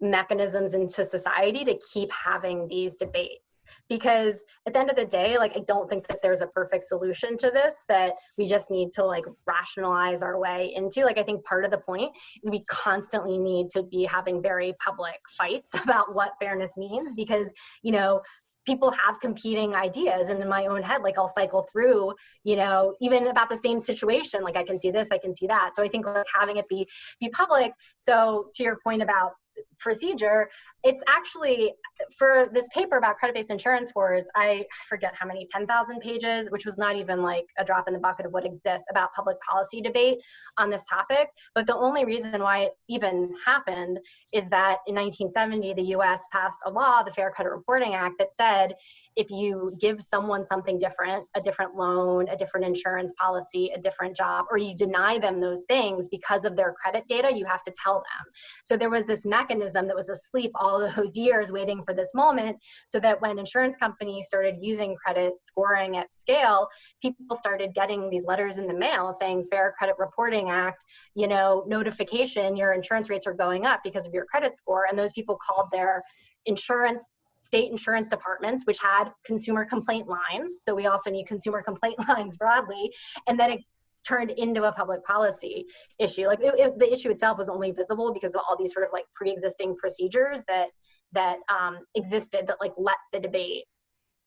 mechanisms into society to keep having these debates because at the end of the day like i don't think that there's a perfect solution to this that we just need to like rationalize our way into. Like i think part of the point is we constantly need to be having very public fights about what fairness means because you know people have competing ideas and in my own head like i'll cycle through you know even about the same situation. Like i can see this i can see that. So i think like having it be be public. So to your point about procedure, it's actually for this paper about credit-based insurance scores, I forget how many, 10,000 pages, which was not even like a drop in the bucket of what exists about public policy debate on this topic. But the only reason why it even happened is that in 1970, the US passed a law, the Fair Credit Reporting Act, that said if you give someone something different, a different loan, a different insurance policy, a different job, or you deny them those things because of their credit data, you have to tell them. So there was this mechanism that was asleep all those years waiting for this moment so that when insurance companies started using credit scoring at scale, people started getting these letters in the mail saying Fair Credit Reporting Act, you know, notification, your insurance rates are going up because of your credit score. And those people called their insurance state insurance departments, which had consumer complaint lines. So we also need consumer complaint lines broadly. And then it turned into a public policy issue. Like it, it, the issue itself was only visible because of all these sort of like pre-existing procedures that that um, existed that like let the debate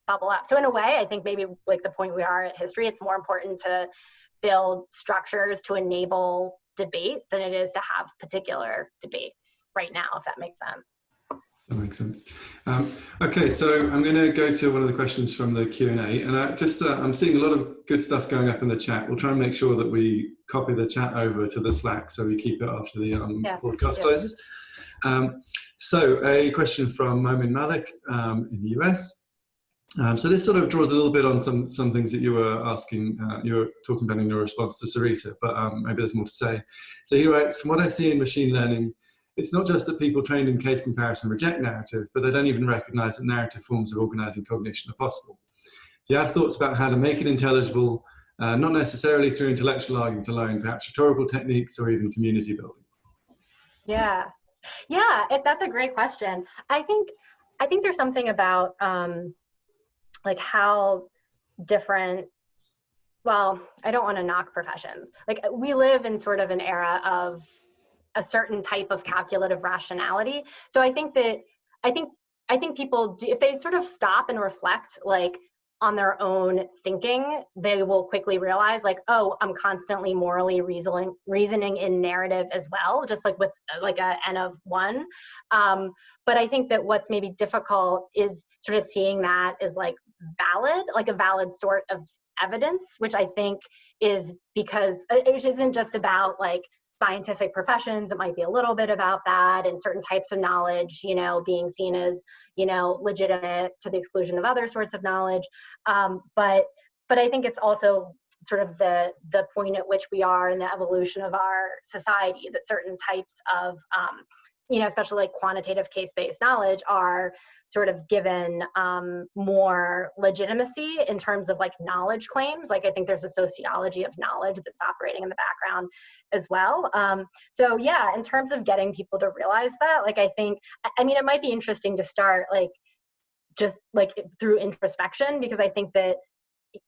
bubble up. So in a way, I think maybe like the point we are at history, it's more important to build structures to enable debate than it is to have particular debates right now, if that makes sense. That makes sense. Um, okay, so I'm going to go to one of the questions from the Q&A, and I just uh, I'm seeing a lot of good stuff going up in the chat. We'll try and make sure that we copy the chat over to the Slack so we keep it after the um, yeah. broadcast yeah. closes. Um, so a question from Momin Malik um, in the US. Um, so this sort of draws a little bit on some some things that you were asking, uh, you were talking about in your response to Sarita, but um, maybe there's more to say. So he writes, from what I see in machine learning, it's not just that people trained in case comparison reject narrative, but they don't even recognize that narrative forms of organizing cognition are possible. Do you have thoughts about how to make it intelligible, uh, not necessarily through intellectual argument alone, perhaps rhetorical techniques or even community building? Yeah, yeah, it, that's a great question. I think I think there's something about um, like how different well, I don't want to knock professions. Like we live in sort of an era of a certain type of calculative rationality. So I think that I think I think people do, if they sort of stop and reflect like on their own thinking, they will quickly realize like, oh, I'm constantly morally reasoning reasoning in narrative as well, just like with like a n of one. Um, but I think that what's maybe difficult is sort of seeing that as like valid, like a valid sort of evidence, which I think is because it isn't just about like scientific professions it might be a little bit about that and certain types of knowledge you know being seen as you know legitimate to the exclusion of other sorts of knowledge. Um, but but i think it's also sort of the the point at which we are in the evolution of our society that certain types of um, you know, especially like quantitative case-based knowledge are sort of given um, more legitimacy in terms of like knowledge claims. Like I think there's a sociology of knowledge that's operating in the background as well. Um, so yeah, in terms of getting people to realize that, like I think, I mean, it might be interesting to start like just like through introspection because I think that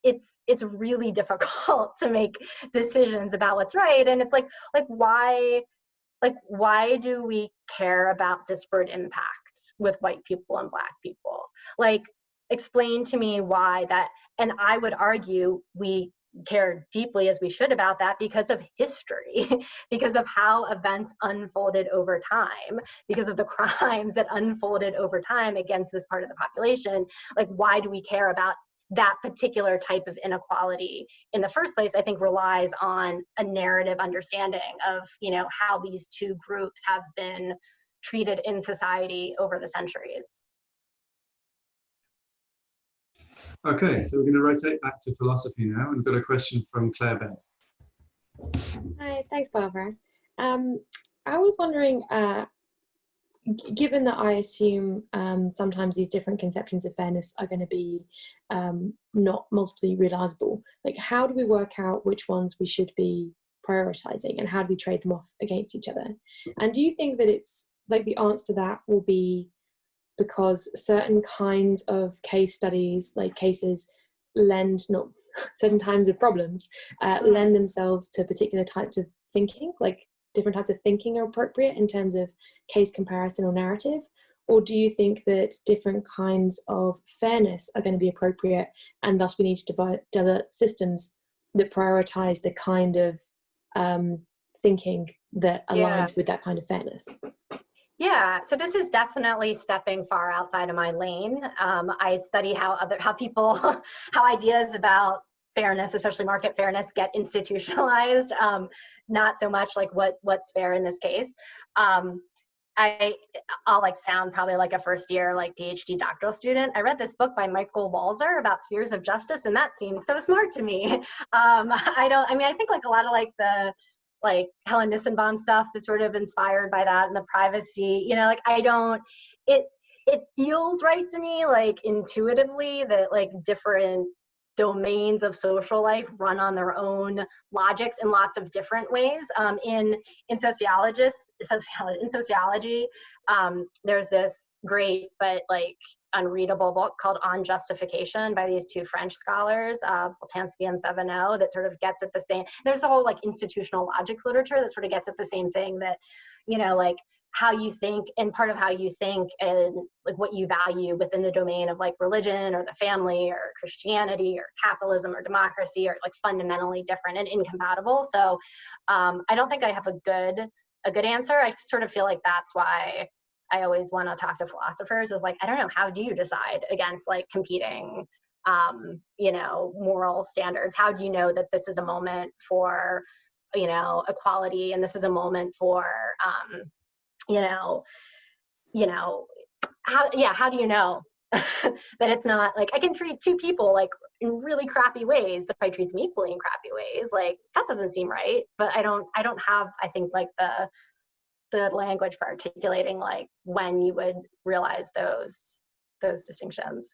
it's it's really difficult to make decisions about what's right and it's like like why like why do we care about disparate impacts with white people and black people? Like explain to me why that and i would argue we care deeply as we should about that because of history because of how events unfolded over time because of the crimes that unfolded over time against this part of the population. Like why do we care about that particular type of inequality in the first place, I think relies on a narrative understanding of, you know, how these two groups have been treated in society over the centuries. Okay, so we're going to rotate back to philosophy now, and we've got a question from Claire Benn. Hi, thanks, Barbara. Um, I was wondering, uh, given that I assume um, sometimes these different conceptions of fairness are going to be um, not multiply realizable, like how do we work out which ones we should be prioritizing and how do we trade them off against each other? And do you think that it's like the answer to that will be because certain kinds of case studies, like cases, lend not certain kinds of problems, uh, lend themselves to particular types of thinking, like different types of thinking are appropriate in terms of case comparison or narrative? Or do you think that different kinds of fairness are going to be appropriate and thus we need to develop, develop systems that prioritize the kind of um, thinking that aligns Yeah. with that kind of fairness? Yeah, so this is definitely stepping far outside of my lane. Um, I study how other how people how ideas about fairness, especially market fairness, get institutionalized. Um, not so much like what what's fair in this case. Um, I I'll like sound probably like a first year like PhD doctoral student. I read this book by Michael Walzer about spheres of justice, and that seems so smart to me. Um, I don't. I mean, I think like a lot of like the like Helen Nissenbaum stuff is sort of inspired by that and the privacy. You know, like I don't. It it feels right to me, like intuitively, that like different domains of social life run on their own logics in lots of different ways. Um, in in sociologists, sociology, in sociology, um, there's this great but like unreadable book called On Justification by these two French scholars, uh, Boltanski and Thevenot, that sort of gets at the same. There's a whole like institutional logics literature that sort of gets at the same thing that, you know, like how you think and part of how you think and like what you value within the domain of like religion or the family or christianity or capitalism or democracy are like fundamentally different and incompatible. So um, i don't think i have a good a good answer. I sort of feel like that's why i always want to talk to philosophers is like i don't know how do you decide against like competing um, you know moral standards? How do you know that this is a moment for you know equality and this is a moment for um, you know you know how yeah how do you know that it's not like i can treat two people like in really crappy ways but if i treat them equally in crappy ways like that doesn't seem right. But i don't i don't have i think like the the language for articulating like when you would realize those those distinctions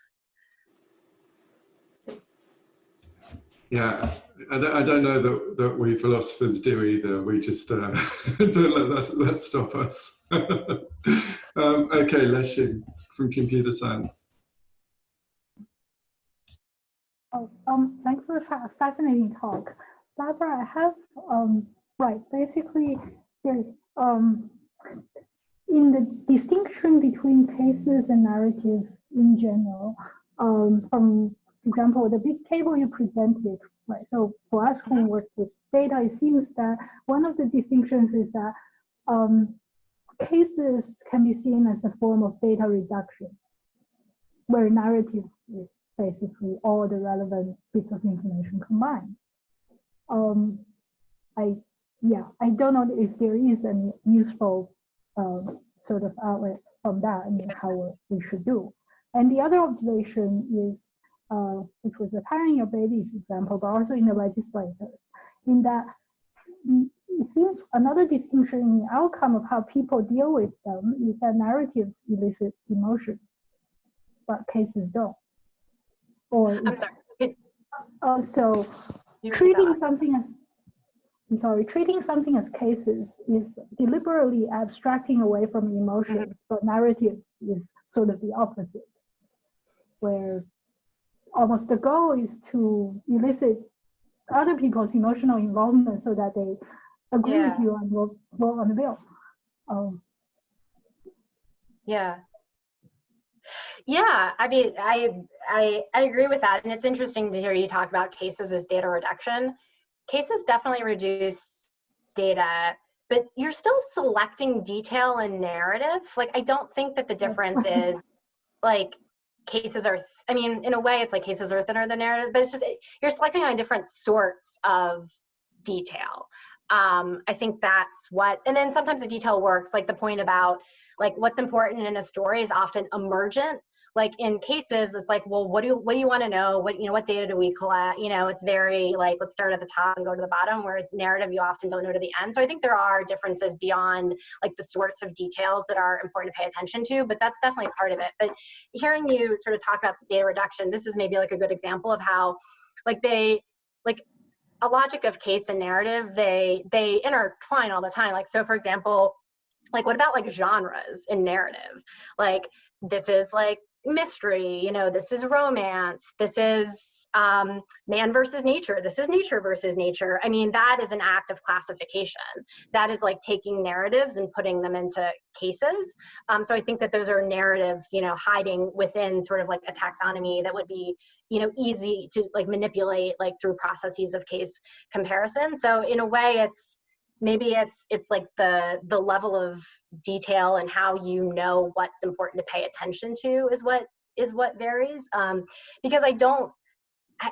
Yeah, I don't, know that, that we philosophers do either. We just uh, don't let that, that stop us. um, okay, Lexing from computer science. Oh, um, thanks for a fascinating talk. Barbara, I have, um, right, basically, there's, um, in the distinction between cases and narratives in general, um, from example, the big table you presented, right? So for us who work with data, it seems that one of the distinctions is that um, cases can be seen as a form of data reduction, where narrative is basically all the relevant bits of information combined. Um, I, yeah, I don't know if there is any useful um, sort of outlet from that and how we should do. And the other observation is uh, which was apparent in your baby's example, but also in the legislators, in that mm, it seems another distinction in the outcome of how people deal with them is that narratives elicit emotion, but cases don't. Or i'm sorry also you repeat treating something as I'm sorry, treating something as cases is deliberately abstracting away from emotions, but narrative is sort of the opposite, where almost the goal is to elicit other people's emotional involvement so that they agree Yeah. with you and will vote on the bill. Um, Yeah. Yeah, I mean, I, I I agree with that, and it's interesting to hear you talk about cases as data reduction. Cases definitely reduce data, but you're still selecting detail and narrative. Like, I don't think that the difference is like cases are I mean, in a way, it's like cases are thinner than narrative, but it's just you're selecting on different sorts of detail. Um, I think that's what, and then sometimes the detail works, like the point about like what's important in a story is often emergent like in cases it's like well what do you what do you want to know? What you know what data do we collect? You know it's very like let's start at the top and go to the bottom whereas narrative you often don't know to the end. So i think there are differences beyond like the sorts of details that are important to pay attention to but that's definitely part of it. But hearing you sort of talk about data reduction this is maybe like a good example of how like they like a logic of case and narrative they they intertwine all the time. Like so for example like what about like genres in narrative? Like this is like mystery you know this is romance this is um, man versus nature this is nature versus nature. I mean that is an act of classification. That is like taking narratives and putting them into cases. Um, so i think that those are narratives you know hiding within sort of like a taxonomy that would be you know easy to like manipulate like through processes of case comparison. So in a way it's maybe it's it's like the the level of detail and how you know what's important to pay attention to is what is what varies. Um, because i don't I,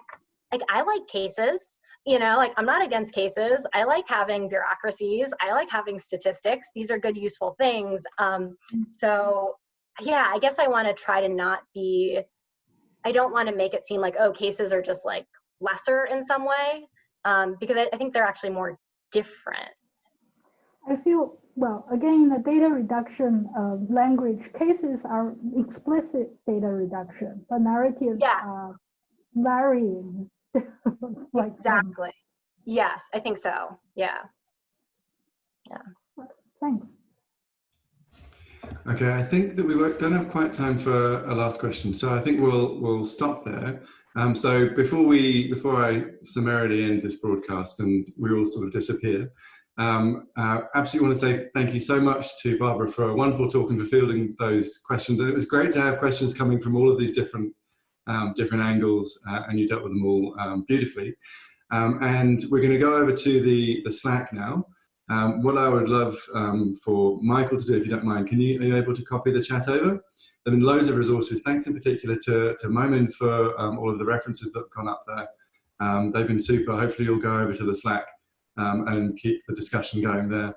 like i like cases you know like i'm not against cases. I like having bureaucracies. I like having statistics. These are good useful things. Um, so yeah i guess i want to try to not be i don't want to make it seem like oh cases are just like lesser in some way um, because I, I think they're actually more different? I feel, well, again, in the data reduction uh, language, cases are explicit data reduction, but narratives yeah. are varying. like exactly. Um, yes, I think so. Yeah. Yeah. Thanks. Okay, I think that we don't have quite time for a last question, so I think we'll we'll stop there. Um, so before we, before I summarily end this broadcast and we all sort of disappear, um, uh, absolutely want to say thank you so much to Barbara for a wonderful talk and for fielding those questions. And it was great to have questions coming from all of these different um, different angles, uh, and you dealt with them all um, beautifully. Um, and we're going to go over to the the Slack now. Um, what I would love um, for Michael to do, if you don't mind, can you are you able to copy the chat over? There have been loads of resources. Thanks in particular to, to Momin for um, all of the references that have gone up there. Um, they've been super. Hopefully you'll go over to the Slack um, and keep the discussion going there.